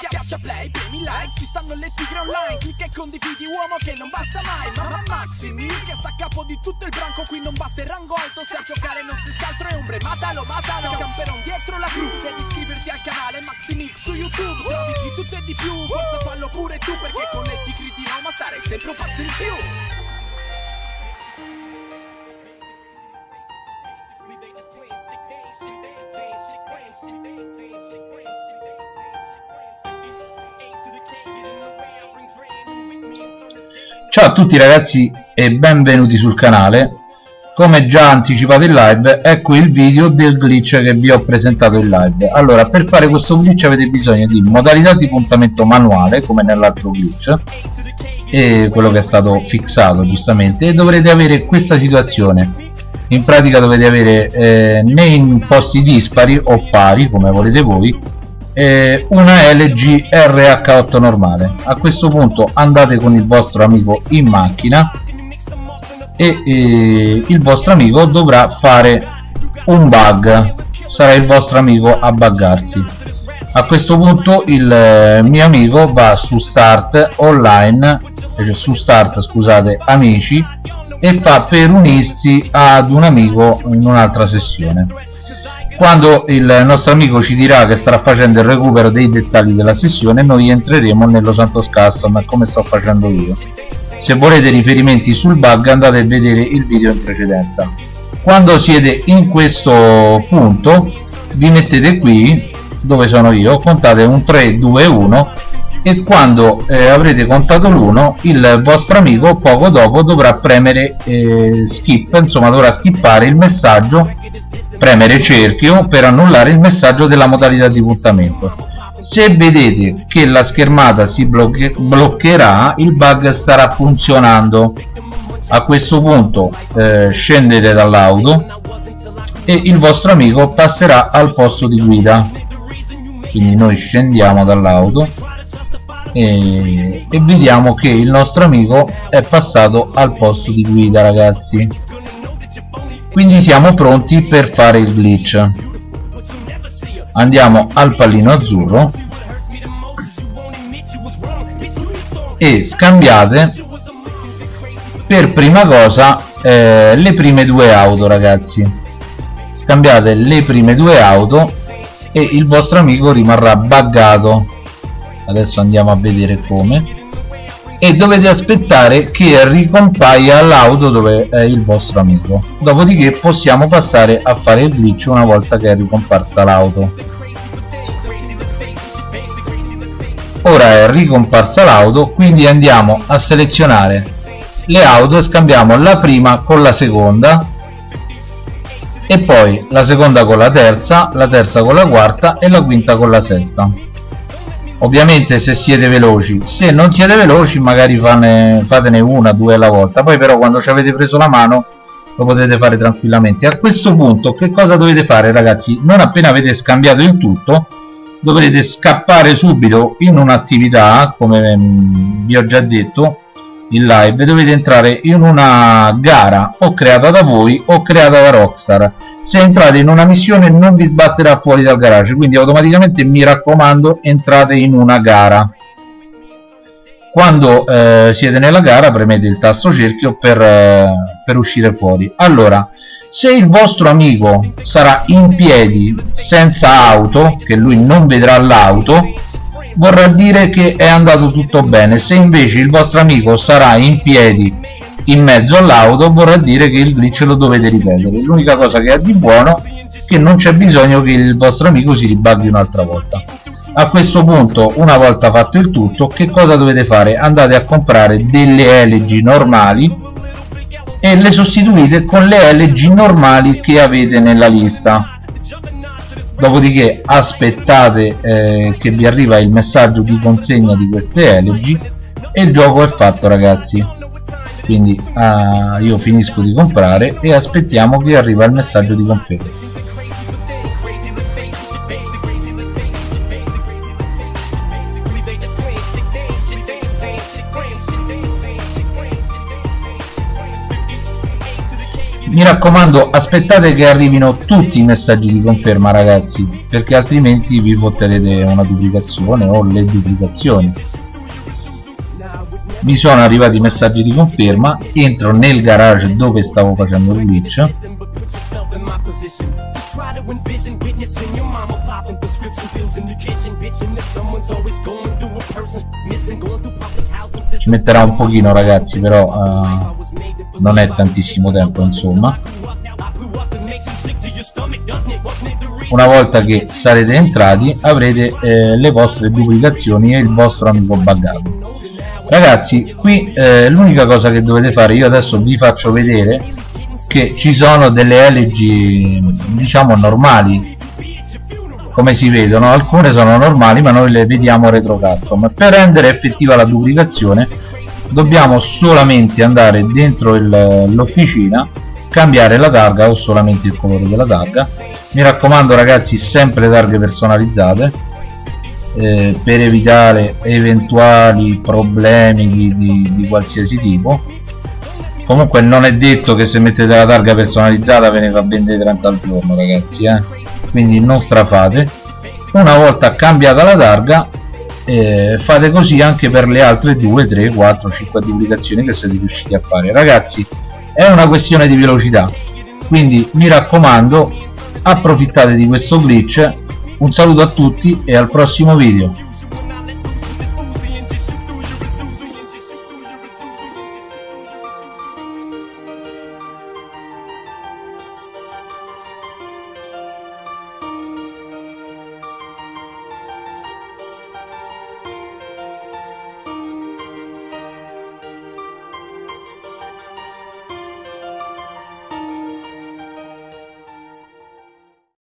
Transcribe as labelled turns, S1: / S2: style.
S1: Schiaccia play, premi like, ci stanno le tigre online. Clicca e condividi uomo che non basta mai. Mamma Maximi, che sta a capo di tutto il branco. Qui non basta il rango alto, se a giocare non si altro è ombre. Matalo, matalo, camperon dietro la cru. Devi iscriverti al canale Maximix su YouTube. Trovi di tutto e di più, forza fallo pure tu Perché con le tigre di Roma stare sempre un passo in più
S2: Ciao a tutti ragazzi e benvenuti sul canale. Come già anticipato in live ecco il video del glitch che vi ho presentato in live. Allora per fare questo glitch avete bisogno di modalità di puntamento manuale come nell'altro glitch e quello che è stato fissato giustamente e dovrete avere questa situazione. In pratica dovete avere eh, nei posti dispari o pari come volete voi eh, una LG RH8 normale. A questo punto andate con il vostro amico in macchina e eh, il vostro amico dovrà fare un bug. Sarà il vostro amico a buggarsi. A questo punto il eh, mio amico va su start online cioè su start scusate amici e fa per unirsi ad un amico in un'altra sessione quando il nostro amico ci dirà che starà facendo il recupero dei dettagli della sessione noi entreremo nello Santos Custom come sto facendo io. Se volete riferimenti sul bug andate a vedere il video in precedenza. Quando siete in questo punto vi mettete qui dove sono io contate un 3 2 1 e quando eh, avrete contato l'1 il vostro amico poco dopo dovrà premere eh, skip insomma dovrà skippare il messaggio premere cerchio per annullare il messaggio della modalità di puntamento. Se vedete che la schermata si blocche bloccherà il bug starà funzionando. A questo punto eh, scendete dall'auto e il vostro amico passerà al posto di guida. Quindi noi scendiamo dall'auto e, e vediamo che il nostro amico è passato al posto di guida ragazzi. Quindi siamo pronti per fare il glitch. Andiamo al pallino azzurro. E scambiate. Per prima cosa eh, le prime due auto ragazzi. Scambiate le prime due auto e il vostro amico rimarrà buggato adesso andiamo a vedere come. E dovete aspettare che ricompaia l'auto dove è il vostro amico. Dopodiché possiamo passare a fare il glitch una volta che è ricomparsa l'auto. Ora è ricomparsa l'auto quindi andiamo a selezionare le auto e scambiamo la prima con la seconda. E poi la seconda con la terza la terza con la quarta e la quinta con la sesta ovviamente se siete veloci. Se non siete veloci magari fane, fatene una due alla volta. Poi però quando ci avete preso la mano lo potete fare tranquillamente. A questo punto che cosa dovete fare ragazzi? Non appena avete scambiato il tutto dovrete scappare subito in un'attività come mm, vi ho già detto in live dovete entrare in una gara o creata da voi o creata da Rockstar. Se entrate in una missione non vi sbatterà fuori dal garage quindi automaticamente mi raccomando entrate in una gara. Quando eh, siete nella gara premete il tasto cerchio per, eh, per uscire fuori. Allora se il vostro amico sarà in piedi senza auto che lui non vedrà l'auto vorrà dire che è andato tutto bene. Se invece il vostro amico sarà in piedi in mezzo all'auto vorrà dire che il glitch lo dovete ripetere. L'unica cosa che ha di buono è che non c'è bisogno che il vostro amico si ribaghi un'altra volta. A questo punto una volta fatto il tutto che cosa dovete fare? Andate a comprare delle LG normali e le sostituite con le LG normali che avete nella lista dopodiché aspettate eh, che vi arriva il messaggio di consegna di queste LG e il gioco è fatto ragazzi. Quindi ah, io finisco di comprare e aspettiamo che arriva il messaggio di conferma mi raccomando aspettate che arrivino tutti i messaggi di conferma ragazzi perché altrimenti vi fotterete una duplicazione o le duplicazioni. Mi sono arrivati i messaggi di conferma entro nel garage dove stavo facendo il glitch. Ci metterà un pochino ragazzi però uh, non è tantissimo tempo insomma. Una volta che sarete entrati avrete eh, le vostre duplicazioni e il vostro amico buggato ragazzi qui eh, l'unica cosa che dovete fare io adesso vi faccio vedere che ci sono delle LG diciamo normali. Come si vedono? Alcune sono normali ma noi le vediamo retro custom per rendere effettiva la duplicazione dobbiamo solamente andare dentro l'officina cambiare la targa o solamente il colore della targa. Mi raccomando ragazzi sempre targhe personalizzate eh, per evitare eventuali problemi di, di, di qualsiasi tipo. Comunque non è detto che se mettete la targa personalizzata ve ne fa vendere 30 al giorno ragazzi eh? quindi non strafate. Una volta cambiata la targa eh, fate così anche per le altre 2 3 4 5 duplicazioni che siete riusciti a fare. Ragazzi è una questione di velocità. Quindi mi raccomando approfittate di questo glitch. Un saluto a tutti e al prossimo video